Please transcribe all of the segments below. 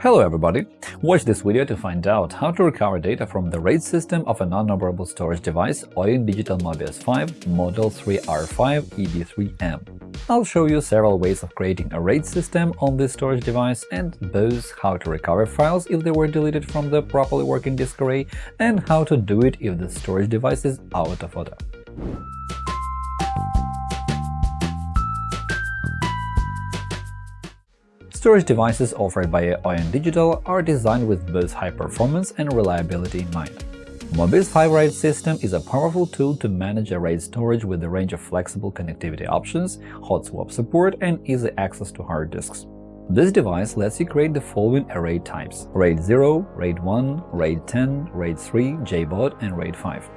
Hello everybody! Watch this video to find out how to recover data from the RAID system of a non-operable storage device OYEN Digital Mobius 5 Model 3R5 ED3M. I'll show you several ways of creating a RAID system on this storage device and both how to recover files if they were deleted from the properly working disk array and how to do it if the storage device is out of order. Storage devices offered by OYEN Digital are designed with both high performance and reliability in mind. Mobius 5 RAID system is a powerful tool to manage a RAID storage with a range of flexible connectivity options, hot swap support, and easy access to hard disks. This device lets you create the following array types – RAID 0, RAID 1, RAID 10, RAID 3, JBOD, and RAID 5.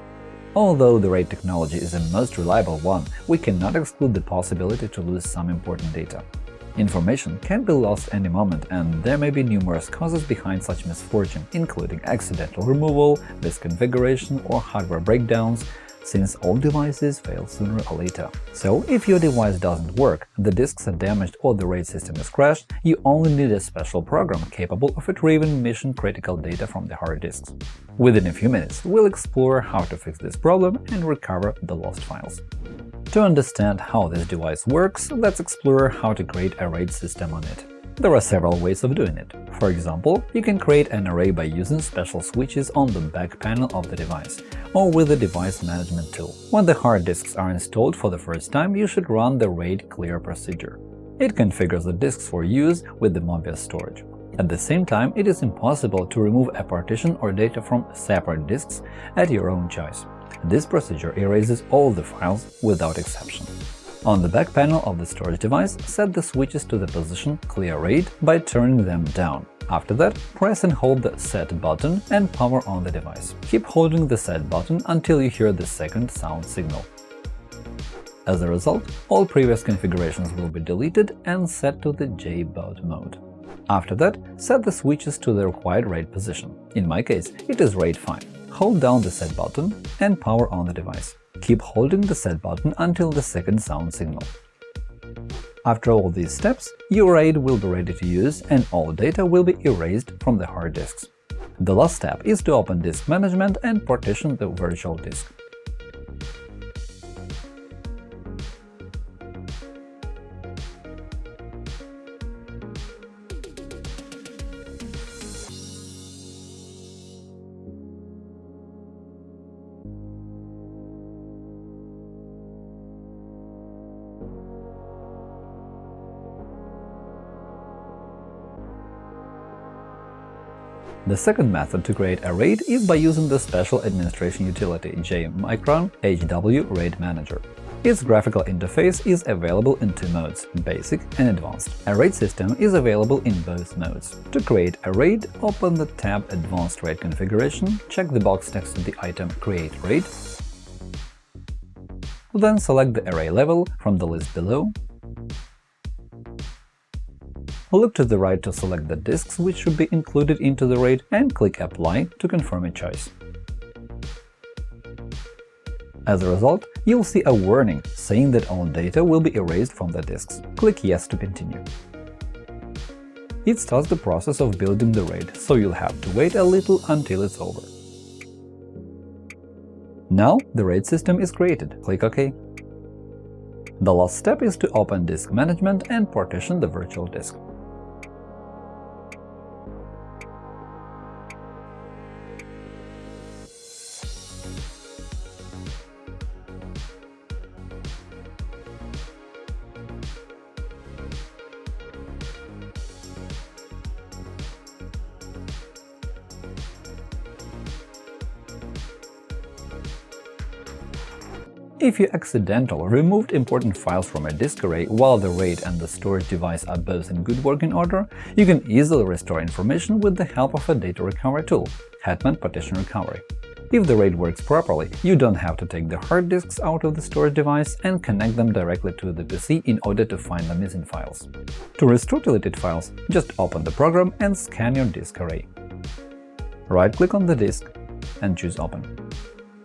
Although the RAID technology is the most reliable one, we cannot exclude the possibility to lose some important data. Information can be lost any moment, and there may be numerous causes behind such misfortune, including accidental removal, misconfiguration, or hardware breakdowns, since all devices fail sooner or later. So, if your device doesn't work, the disks are damaged or the RAID system is crashed, you only need a special program capable of retrieving mission-critical data from the hard disks. Within a few minutes, we'll explore how to fix this problem and recover the lost files. To understand how this device works, let's explore how to create a RAID system on it. There are several ways of doing it. For example, you can create an array by using special switches on the back panel of the device, or with the device management tool. When the hard disks are installed for the first time, you should run the RAID clear procedure. It configures the disks for use with the Mobius storage. At the same time, it is impossible to remove a partition or data from separate disks at your own choice. This procedure erases all the files without exception. On the back panel of the storage device, set the switches to the position Clear RAID by turning them down. After that, press and hold the Set button and power on the device. Keep holding the Set button until you hear the second sound signal. As a result, all previous configurations will be deleted and set to the JBOD mode. After that, set the switches to the required RAID position. In my case, it is RAID 5 hold down the Set button and power on the device. Keep holding the Set button until the second sound signal. After all these steps, your RAID will be ready to use and all data will be erased from the hard disks. The last step is to open Disk Management and partition the virtual disk. The second method to create a RAID is by using the special administration utility JMicron HW RAID Manager. Its graphical interface is available in two modes – Basic and Advanced. A RAID system is available in both modes. To create a RAID, open the tab Advanced RAID Configuration, check the box next to the item Create RAID, then select the array level from the list below Look to the right to select the disks which should be included into the RAID and click Apply to confirm your choice. As a result, you'll see a warning saying that all data will be erased from the disks. Click Yes to continue. It starts the process of building the RAID, so you'll have to wait a little until it's over. Now the RAID system is created. Click OK. The last step is to open Disk Management and partition the virtual disk. If you accidentally removed important files from a disk array while the RAID and the storage device are both in good working order, you can easily restore information with the help of a data recovery tool – Hetman Partition Recovery. If the RAID works properly, you don't have to take the hard disks out of the storage device and connect them directly to the PC in order to find the missing files. To restore deleted files, just open the program and scan your disk array. Right-click on the disk and choose Open.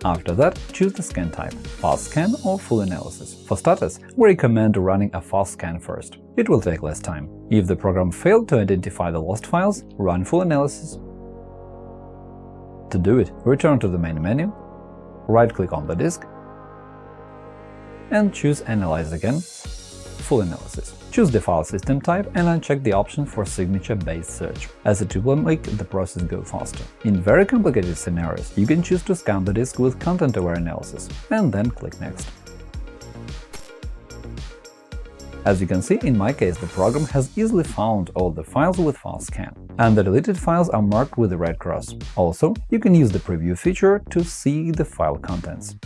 After that, choose the scan type – fast scan or full analysis. For starters, we recommend running a fast scan first. It will take less time. If the program failed to identify the lost files, run full analysis. To do it, return to the main menu, right-click on the disk, and choose Analyze again, Full Analysis. Choose the file system type and uncheck the option for signature-based search, as it will make the process go faster. In very complicated scenarios, you can choose to scan the disk with content-aware analysis, and then click Next. As you can see, in my case, the program has easily found all the files with file scan, and the deleted files are marked with a red cross. Also, you can use the preview feature to see the file contents.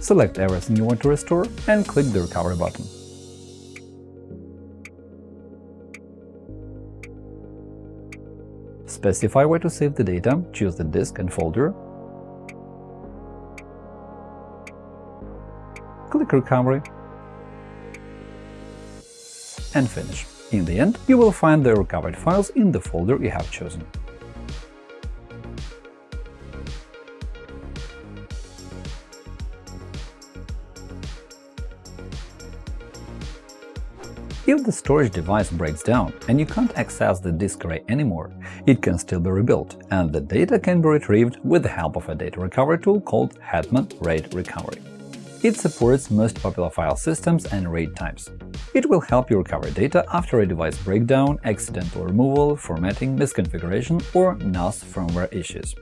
Select everything you want to restore and click the Recovery button. Specify where to save the data, choose the disk and folder, click Recovery, and finish. In the end, you will find the recovered files in the folder you have chosen. If the storage device breaks down and you can't access the disk array anymore, it can still be rebuilt, and the data can be retrieved with the help of a data recovery tool called Hetman RAID Recovery. It supports most popular file systems and RAID types. It will help you recover data after a device breakdown, accidental removal, formatting, misconfiguration, or NAS firmware issues.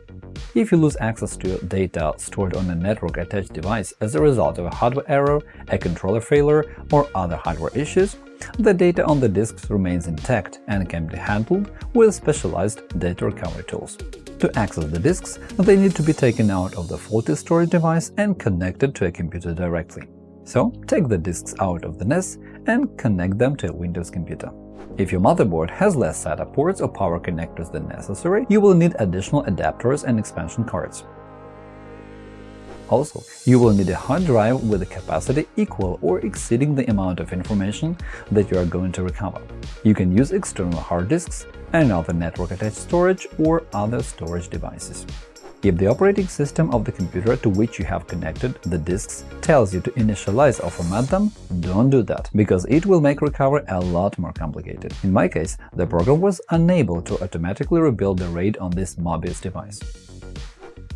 If you lose access to data stored on a network-attached device as a result of a hardware error, a controller failure, or other hardware issues, the data on the disks remains intact and can be handled with specialized data recovery tools. To access the disks, they need to be taken out of the faulty storage device and connected to a computer directly. So, take the disks out of the NAS and connect them to a Windows computer. If your motherboard has less SATA ports or power connectors than necessary, you will need additional adapters and expansion cards. Also, you will need a hard drive with a capacity equal or exceeding the amount of information that you are going to recover. You can use external hard disks, another network-attached storage, or other storage devices. If the operating system of the computer to which you have connected the disks tells you to initialize or format them, don't do that, because it will make recovery a lot more complicated. In my case, the program was unable to automatically rebuild the RAID on this Mobius device.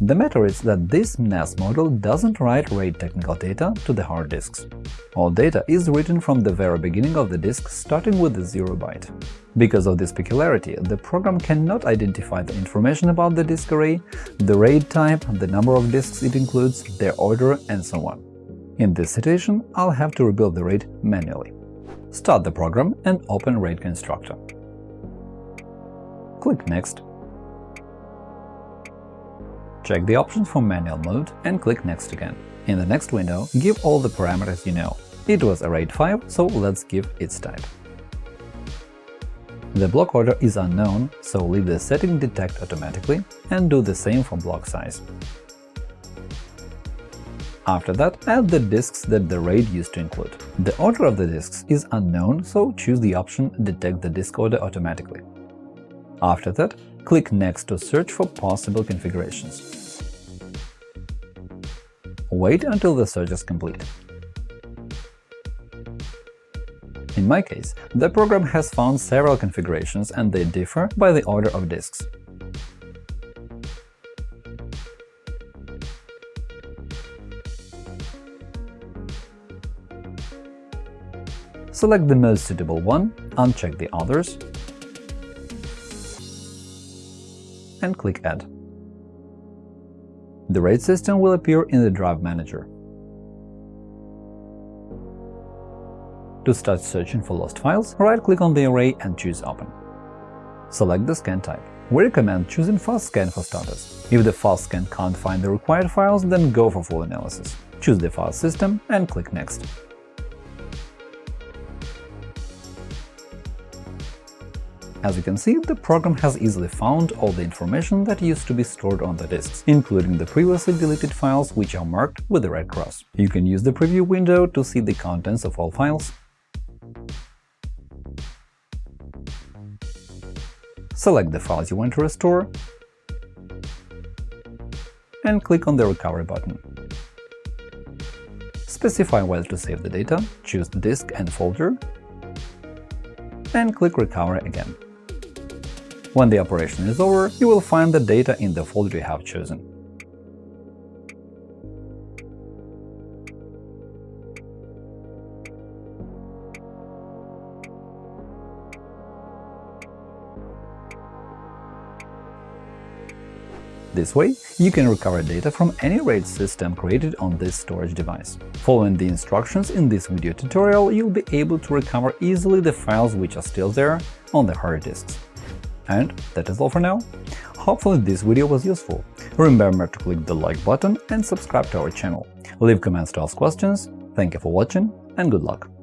The matter is that this NAS model doesn't write RAID technical data to the hard disks. All data is written from the very beginning of the disk, starting with the 0 byte. Because of this peculiarity, the program cannot identify the information about the disk array, the RAID type, the number of disks it includes, their order, and so on. In this situation, I'll have to rebuild the RAID manually. Start the program and open RAID constructor. Click Next Check the options for manual mode and click Next again. In the next window, give all the parameters you know. It was a RAID 5, so let's give its type. The block order is unknown, so leave the setting detect automatically and do the same for block size. After that, add the disks that the RAID used to include. The order of the disks is unknown, so choose the option Detect the disk order automatically. After that, click Next to search for possible configurations. Wait until the search is complete. In my case, the program has found several configurations and they differ by the order of disks. Select the most suitable one, uncheck the others, and click Add. The RAID system will appear in the Drive Manager. To start searching for lost files, right-click on the array and choose Open. Select the scan type. We recommend choosing Fast Scan for starters. If the Fast Scan can't find the required files, then go for full analysis. Choose the file system and click Next. As you can see, the program has easily found all the information that used to be stored on the disks, including the previously deleted files which are marked with the red cross. You can use the preview window to see the contents of all files. select the files you want to restore, and click on the Recovery button. Specify where to save the data, choose the Disk and Folder, and click Recover again. When the operation is over, you will find the data in the folder you have chosen. This way, you can recover data from any RAID system created on this storage device. Following the instructions in this video tutorial, you'll be able to recover easily the files which are still there on the hard disks. And that is all for now. Hopefully this video was useful. Remember to click the like button and subscribe to our channel. Leave comments to ask questions. Thank you for watching and good luck!